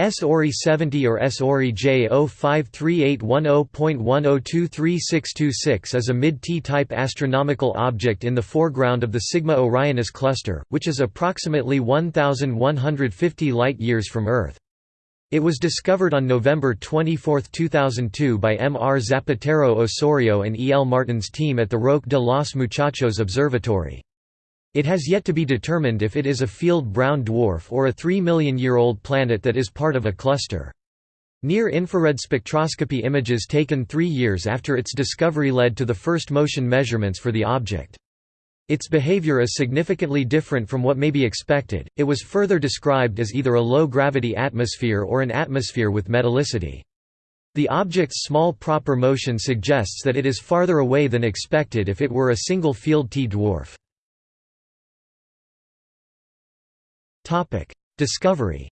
S Ori 70 or S Ori J053810.10236626 is a mid-T-type astronomical object in the foreground of the Sigma Orionis cluster, which is approximately 1,150 light-years from Earth. It was discovered on November 24, 2002 by M. R. Zapatero Osorio and E. L. Martin's team at the Roque de los Muchachos Observatory. It has yet to be determined if it is a field brown dwarf or a 3 million year old planet that is part of a cluster. Near-infrared spectroscopy images taken three years after its discovery led to the first motion measurements for the object. Its behavior is significantly different from what may be expected, it was further described as either a low-gravity atmosphere or an atmosphere with metallicity. The object's small proper motion suggests that it is farther away than expected if it were a single field T dwarf. Discovery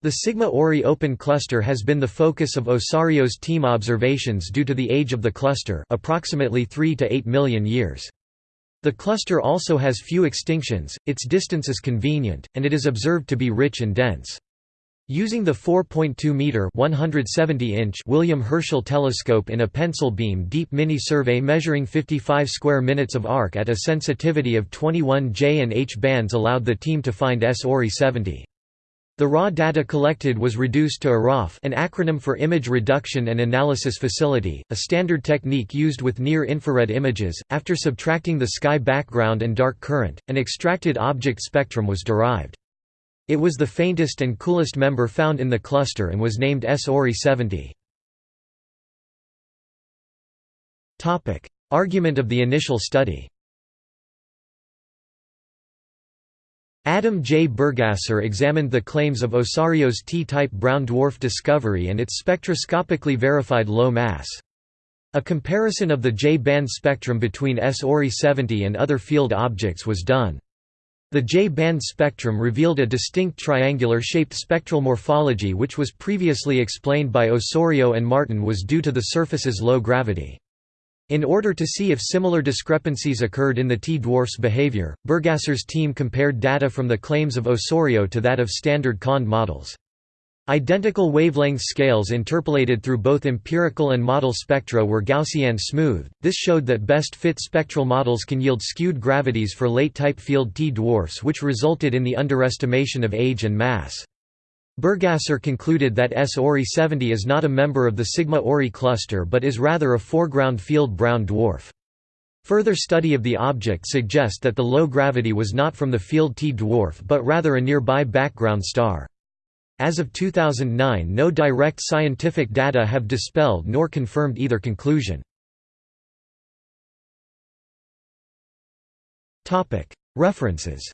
The Sigma Ori Open Cluster has been the focus of Osorio's team observations due to the age of the cluster approximately 3 to 8 million years. The cluster also has few extinctions, its distance is convenient, and it is observed to be rich and dense. Using the 4.2-meter (170-inch) William Herschel telescope in a pencil beam deep mini-survey measuring 55 square minutes of arc at a sensitivity of 21 J and H bands allowed the team to find S Ori 70. The raw data collected was reduced to IRAF an acronym for Image Reduction and Analysis Facility, a standard technique used with near-infrared images. After subtracting the sky background and dark current, an extracted object spectrum was derived. It was the faintest and coolest member found in the cluster and was named S Ori 70. Argument of the initial study Adam J. Burgasser examined the claims of Osorio's T-type brown dwarf discovery and its spectroscopically verified low mass. A comparison of the J-band spectrum between S Ori 70 and other field objects was done. The J-band spectrum revealed a distinct triangular-shaped spectral morphology which was previously explained by Osorio and Martin was due to the surface's low gravity. In order to see if similar discrepancies occurred in the T-dwarf's behavior, Burgasser's team compared data from the claims of Osorio to that of standard COND models. Identical wavelength scales interpolated through both empirical and model spectra were Gaussian smooth. This showed that best fit spectral models can yield skewed gravities for late type field T dwarfs, which resulted in the underestimation of age and mass. Burgasser concluded that S Ori 70 is not a member of the Sigma Ori cluster but is rather a foreground field brown dwarf. Further study of the object suggests that the low gravity was not from the field T dwarf but rather a nearby background star. As of 2009 no direct scientific data have dispelled nor confirmed either conclusion. References